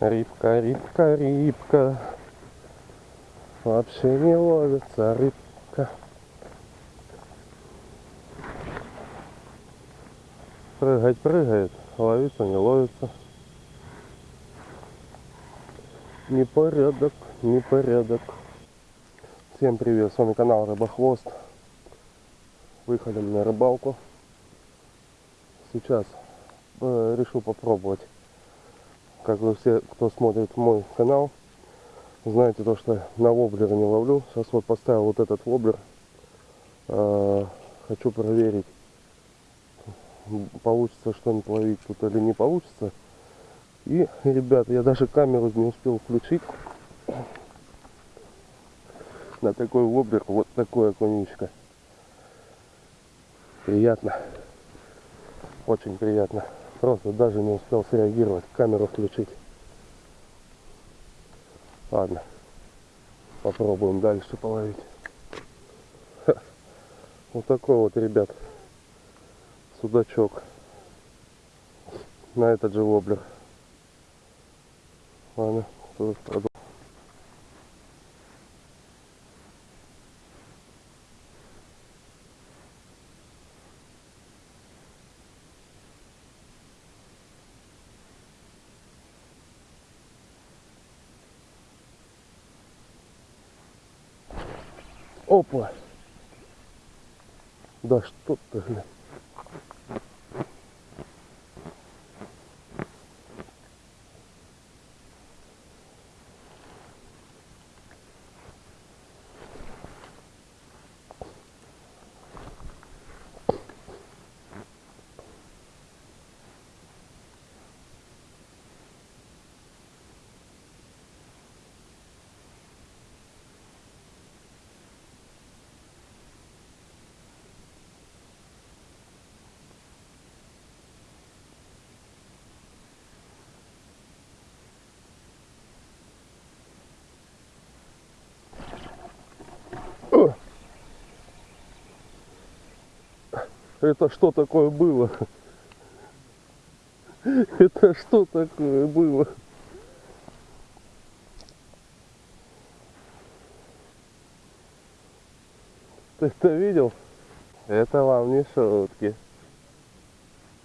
Рыбка, рыбка, рыбка. Вообще не ловится рыбка. Прыгать прыгает, ловится не ловится. Непорядок, непорядок. Всем привет, с вами канал Рыбохвост. Выходим на рыбалку. Сейчас э, решил попробовать. Как вы все, кто смотрит мой канал, знаете то, что на воблера не ловлю. Сейчас вот поставил вот этот воблер. Э, хочу проверить, получится что-нибудь ловить тут или не получится. И, ребята, я даже камеру не успел включить. На такой воблер вот такое окунечко. Приятно. Очень приятно. Просто даже не успел среагировать, камеру включить. Ладно. Попробуем дальше половить. Ха. Вот такой вот, ребят, судачок. На этот же воблер. Ладно, продолжим. Опа! Да что ты, блин. Это что такое было? Это что такое было? Ты это видел? Это вам не шутки.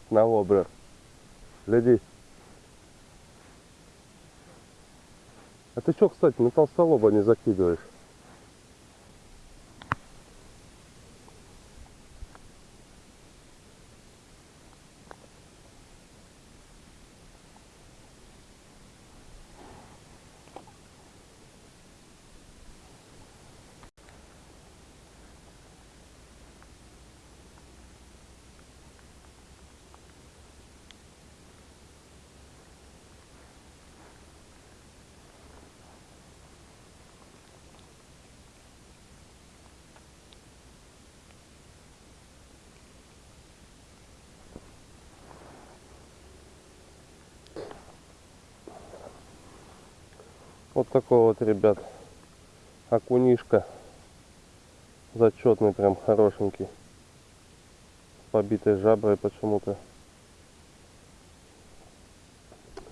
На воблер. Гляди. А ты что, кстати, на толстолоба не закидываешь? Вот такой вот, ребят, окунишка. Зачетный, прям хорошенький. С побитой жаброй почему-то.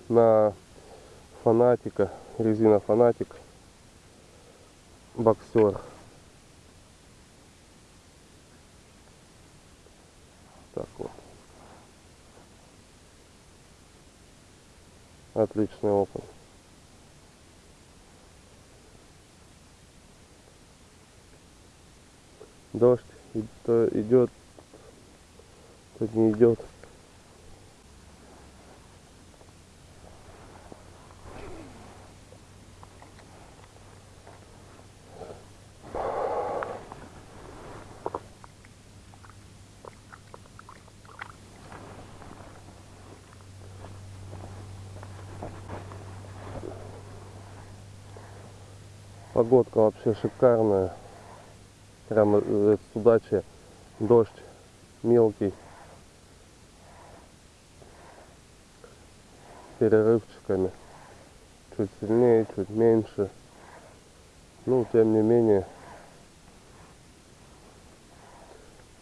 На фанатика, резина фанатик. Боксер. Так вот. Отличный окунь. Дождь то идет, то не идет. Погодка вообще шикарная прямо э, с удачи дождь мелкий. Перерывчиками. Чуть сильнее чуть меньше. Ну тем не менее.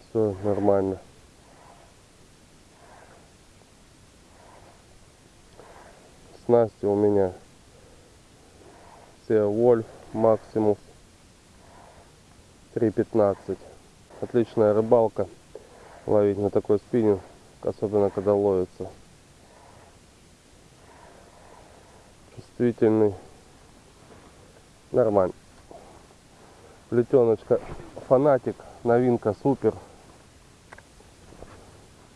Все нормально. Снасти у меня. Все Wolf Maximus 3.15. Отличная рыбалка. Ловить на такой спиннинг, особенно когда ловится. Чувствительный. Нормально. Плетеночка фанатик. Новинка супер.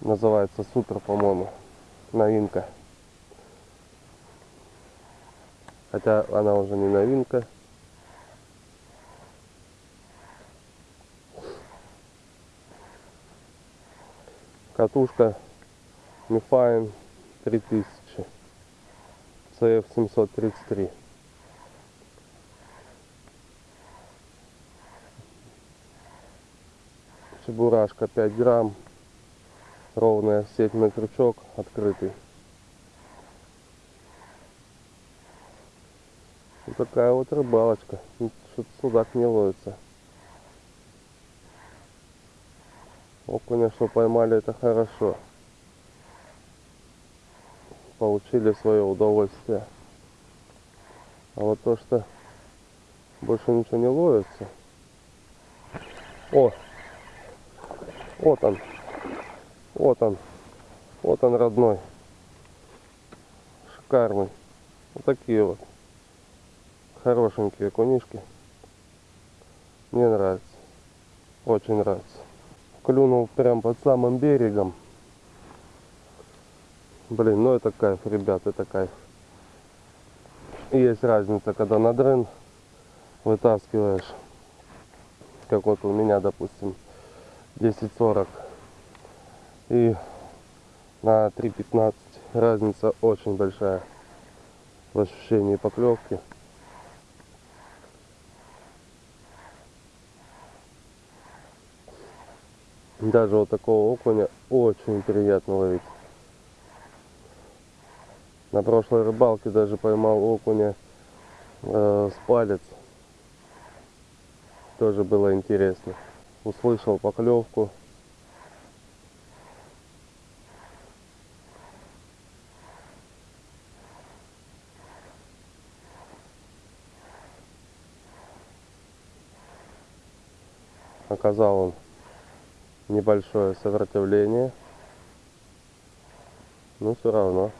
Называется супер, по-моему. Новинка. Хотя она уже не новинка. Катушка Мифайн 3000 CF 733 Чебурашка 5 грамм ровная сеть крючок открытый. Вот такая вот рыбалочка. Что-то судак не ловится окуня что поймали это хорошо. Получили свое удовольствие. А вот то что больше ничего не ловится. О! Вот он. Вот он. Вот он родной. Шикарный. Вот такие вот. Хорошенькие кунишки. Мне нравится. Очень нравится клюнул прям под самым берегом. Блин, ну это кайф, ребят, это кайф. Есть разница, когда на дрын вытаскиваешь, как вот у меня, допустим, 10.40 и на 3.15 разница очень большая в ощущении поклевки. Даже вот такого окуня очень приятно ловить. На прошлой рыбалке даже поймал окуня э, с палец. Тоже было интересно. Услышал поклевку. Оказал он небольшое сопротивление. Но все равно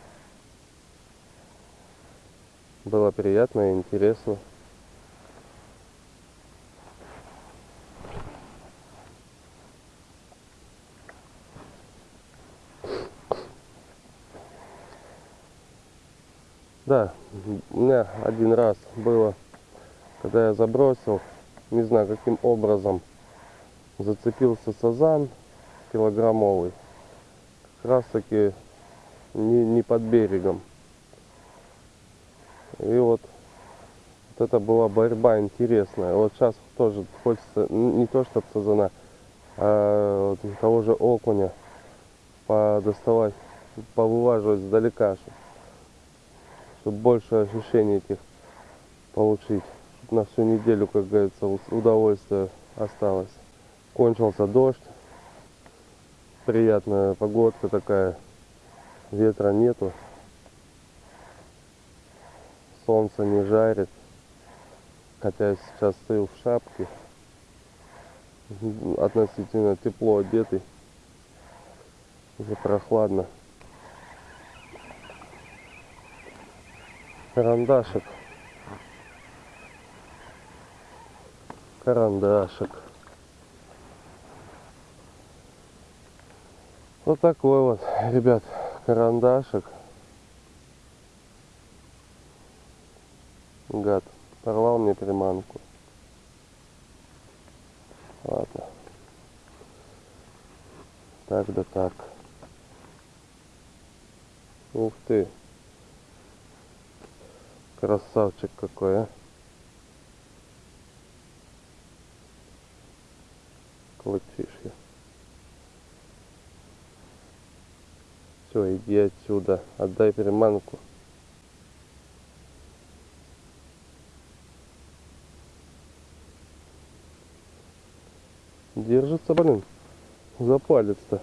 было приятно и интересно. Да, у меня один раз было, когда я забросил, не знаю каким образом, зацепился сазан килограммовый. Как раз таки не, не под берегом. И вот, вот это была борьба интересная. Вот сейчас тоже хочется не то чтобы сазана а вот того же окуня подоставать повываживать сдалека чтобы больше ощущений этих получить. На всю неделю как говорится удовольствие осталось кончился дождь. Приятная погодка такая. Ветра нету. Солнце не жарит. Хотя сейчас стою в шапке. Относительно тепло одетый. Уже прохладно. Карандашик. Карандашик Вот такой вот, ребят, карандашик. Гад, порвал мне приманку. Ладно. Так да так. Ух ты. Красавчик какой, а. Клычишь Все, иди отсюда. Отдай приманку. Держится, блин, за палец-то.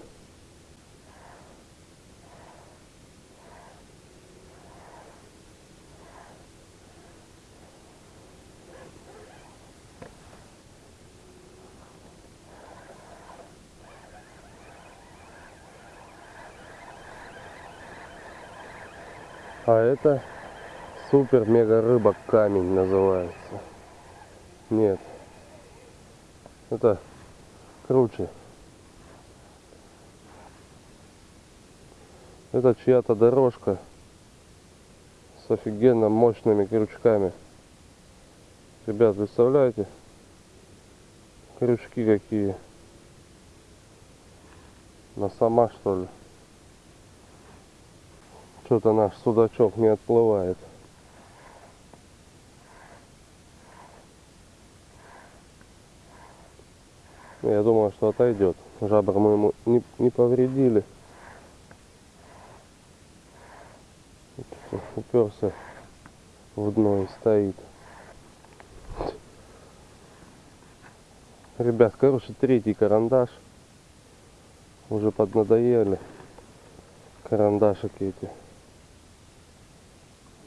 Это супер мега рыба камень называется. Нет. Это круче. Это чья-то дорожка с офигенно мощными крючками. Ребят, представляете? Крючки какие. На сама что ли? Что-то наш судачок не отплывает. Я думаю, что отойдет. Жабр мы ему не, не повредили. Уперся в дно и стоит. Ребят, короче, третий карандаш. Уже поднадоели карандашики эти.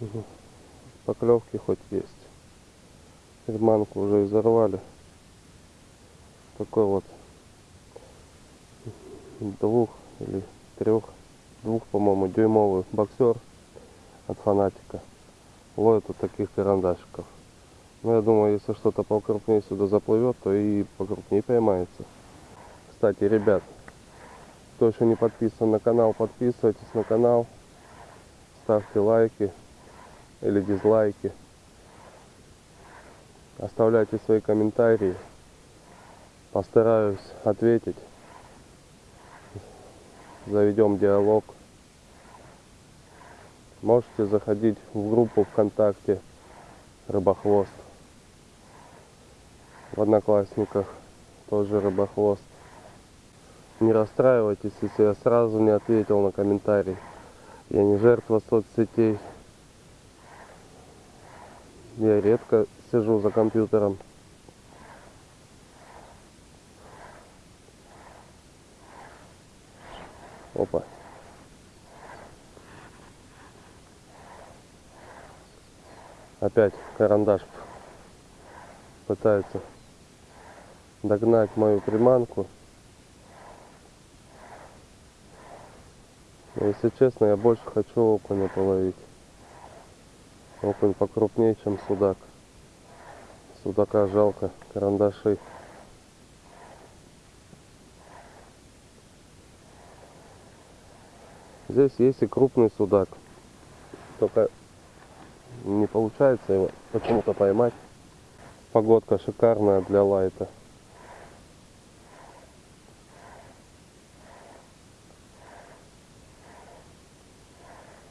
Угу. Поклевки хоть есть. Приманку уже изорвали. Такой вот двух или трех, двух, по-моему, дюймовый боксер от фанатика. Ловит вот таких карандашиков. Но я думаю, если что-то покрупнее сюда заплывет, то и покрупнее поймается. Кстати, ребят, кто еще не подписан на канал, подписывайтесь на канал. Ставьте лайки или дизлайки. Оставляйте свои комментарии. Постараюсь ответить. Заведем диалог. Можете заходить в группу ВКонтакте Рыбохвост. В Одноклассниках тоже Рыбохвост. Не расстраивайтесь, если я сразу не ответил на комментарий. Я не жертва соцсетей. Я редко сижу за компьютером. Опа. Опять карандаш пытается догнать мою приманку. Если честно, я больше хочу окуня половить. Окунь покрупнее, чем судак. Судака жалко, карандаши. Здесь есть и крупный судак. Только не получается его почему-то поймать. Погодка шикарная для лайта.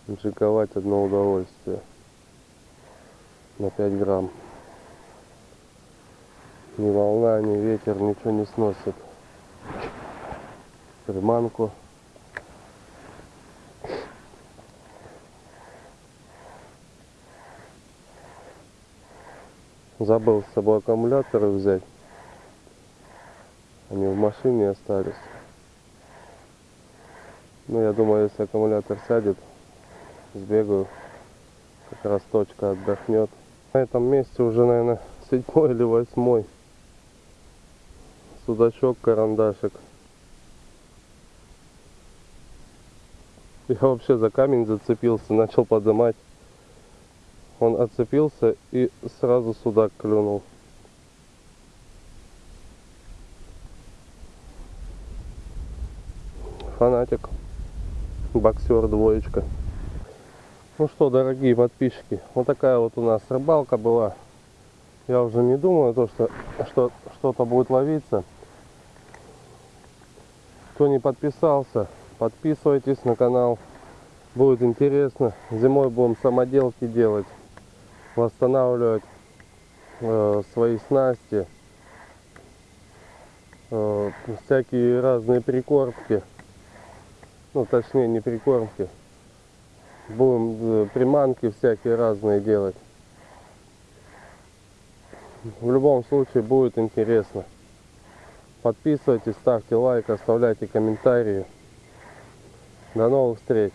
Джиковать одно удовольствие. На 5 грамм. Ни волна, ни ветер ничего не сносит. Приманку. Забыл с собой аккумуляторы взять. Они в машине остались. Ну, я думаю, если аккумулятор сядет, сбегаю. Как раз точка отдохнет. На этом месте уже, наверное, седьмой или восьмой. Судачок, карандашик. Я вообще за камень зацепился, начал поднимать. Он отцепился и сразу судак клюнул. Фанатик. Боксер двоечка. Ну что, дорогие подписчики, вот такая вот у нас рыбалка была. Я уже не думаю, то, что что что-то будет ловиться. Кто не подписался, подписывайтесь на канал. Будет интересно. Зимой будем самоделки делать восстанавливать э, свои снасти, э, всякие разные прикормки, ну точнее не прикормки, будем э, приманки всякие разные делать. В любом случае будет интересно. Подписывайтесь, ставьте лайк, оставляйте комментарии. До новых встреч!